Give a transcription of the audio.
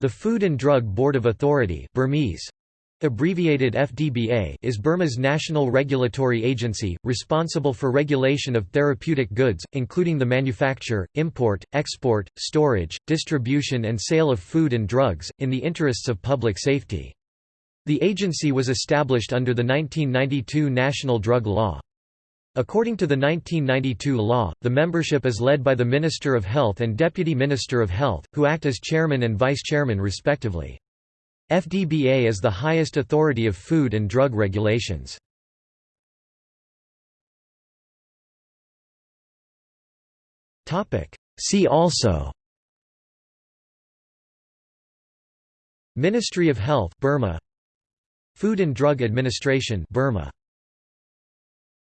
The Food and Drug Board of Authority Burmese, abbreviated FDBA is Burma's national regulatory agency, responsible for regulation of therapeutic goods, including the manufacture, import, export, storage, distribution and sale of food and drugs, in the interests of public safety. The agency was established under the 1992 National Drug Law. According to the 1992 law, the membership is led by the Minister of Health and Deputy Minister of Health, who act as chairman and vice-chairman respectively. FDBA is the highest authority of food and drug regulations. See also Ministry of Health Burma Food and Drug Administration Burma